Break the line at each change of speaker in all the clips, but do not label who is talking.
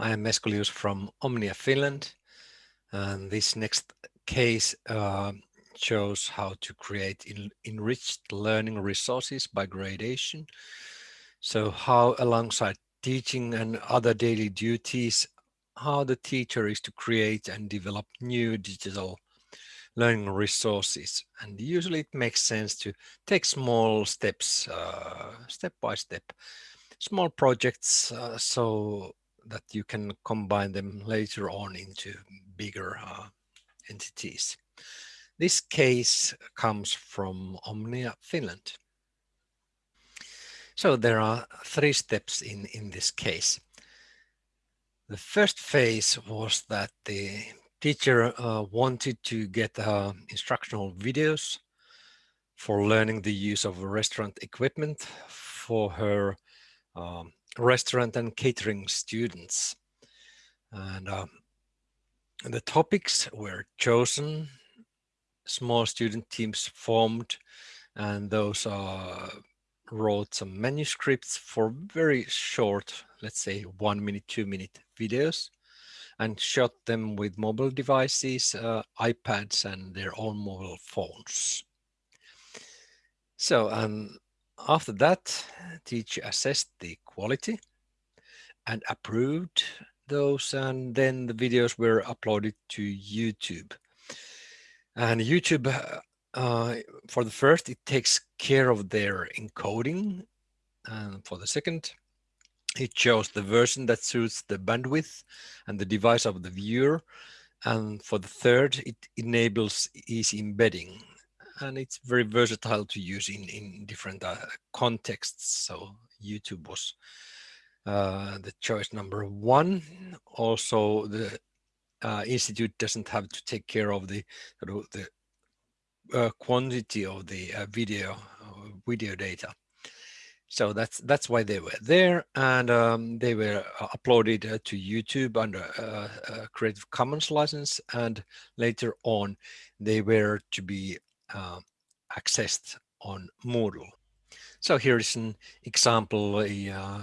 I am Eskulius from Omnia Finland. And this next case uh, shows how to create enriched learning resources by gradation. So how alongside teaching and other daily duties, how the teacher is to create and develop new digital learning resources. And usually it makes sense to take small steps, uh, step by step, small projects uh, so that you can combine them later on into bigger uh, entities. This case comes from Omnia Finland. So there are three steps in, in this case. The first phase was that the teacher uh, wanted to get uh, instructional videos for learning the use of restaurant equipment for her um, restaurant and catering students. And uh, the topics were chosen, small student teams formed, and those uh, wrote some manuscripts for very short, let's say one minute, two minute videos and shot them with mobile devices, uh, iPads and their own mobile phones. So um, after that, teacher assessed the quality and approved those and then the videos were uploaded to YouTube. And YouTube, uh, for the first, it takes care of their encoding. And for the second, it shows the version that suits the bandwidth and the device of the viewer. And for the third, it enables easy embedding. And it's very versatile to use in, in different uh, contexts. So YouTube was uh, the choice number one. Also, the uh, institute doesn't have to take care of the, the uh, quantity of the uh, video video data. So that's that's why they were there, and um, they were uh, uploaded to YouTube under uh, Creative Commons license, and later on they were to be uh, accessed on Moodle. So here is an example, a uh,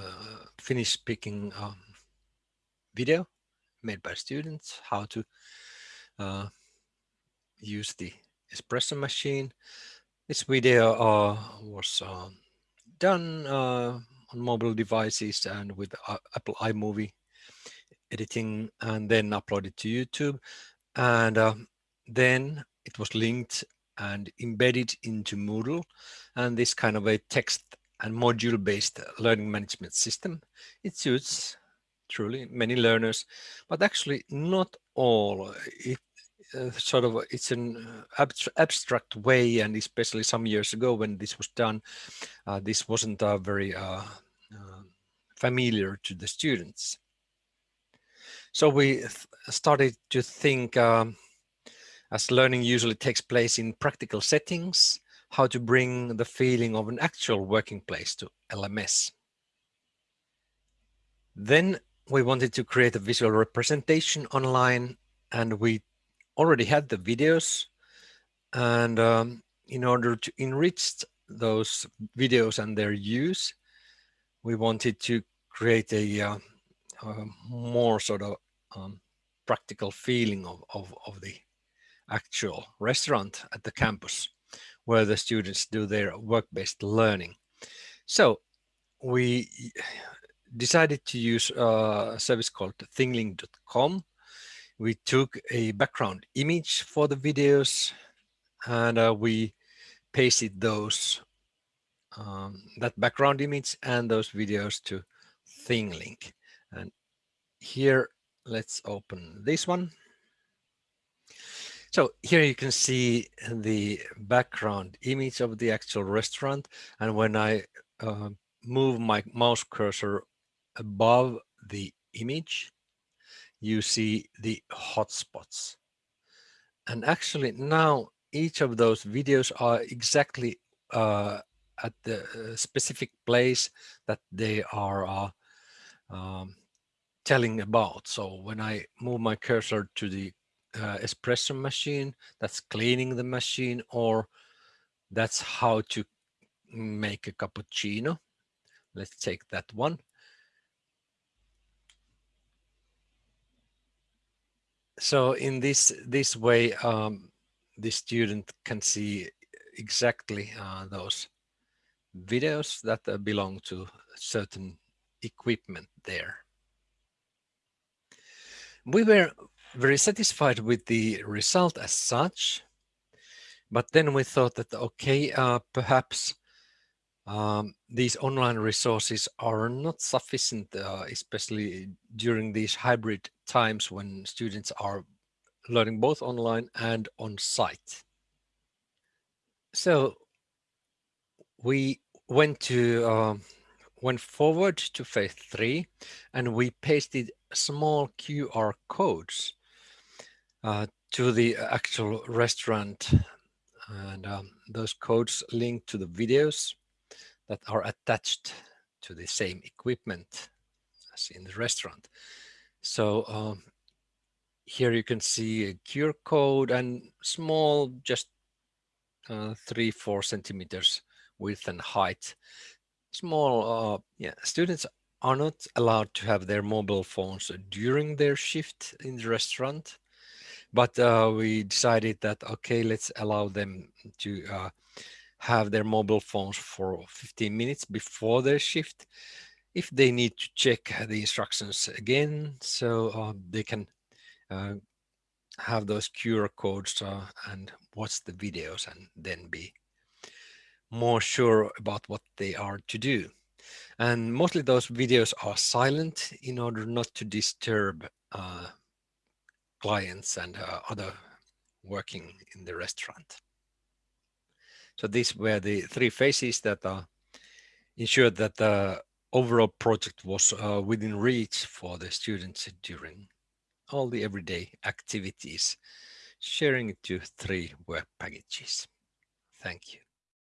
Finnish-speaking um, video made by students, how to use the espresso machine. This video was um, done uh, on mobile devices and with uh, Apple iMovie editing and then uploaded to YouTube. And uh, then it was linked and embedded into Moodle and this kind of a text and module based learning management system. It suits truly many learners, but actually not all. It uh, sort of it's an abstract way and especially some years ago when this was done uh, this wasn't uh, very uh, uh, familiar to the students so we started to think um, as learning usually takes place in practical settings how to bring the feeling of an actual working place to LMS then we wanted to create a visual representation online and we already had the videos. And um, in order to enrich those videos and their use, we wanted to create a, uh, a more sort of um, practical feeling of, of, of the actual restaurant at the campus where the students do their work-based learning. So we decided to use a service called thinglink.com we took a background image for the videos and uh, we pasted those um, that background image and those videos to ThingLink. And here, let's open this one. So here you can see the background image of the actual restaurant. And when I uh, move my mouse cursor above the image, you see the hotspots. And actually now each of those videos are exactly uh, at the uh, specific place that they are uh, um, telling about. So when I move my cursor to the uh, espresso machine, that's cleaning the machine, or that's how to make a cappuccino. Let's take that one. so in this this way, um, the student can see exactly uh, those videos that uh, belong to certain equipment there. We were very satisfied with the result as such, but then we thought that, okay, uh, perhaps um, these online resources are not sufficient, uh, especially during these hybrid times when students are learning both online and on site. So we went to uh, went forward to phase three, and we pasted small QR codes uh, to the actual restaurant, and um, those codes link to the videos that are attached to the same equipment as in the restaurant. So um, here you can see a QR code and small, just uh, three, four centimeters width and height. Small, uh, yeah, students are not allowed to have their mobile phones during their shift in the restaurant. But uh, we decided that, okay, let's allow them to uh, have their mobile phones for 15 minutes before their shift if they need to check the instructions again so uh, they can uh, have those QR codes uh, and watch the videos and then be more sure about what they are to do. And mostly those videos are silent in order not to disturb uh, clients and uh, other working in the restaurant. So these were the three phases that uh, ensured that the overall project was uh, within reach for the students during all the everyday activities, sharing it to three work packages. Thank you.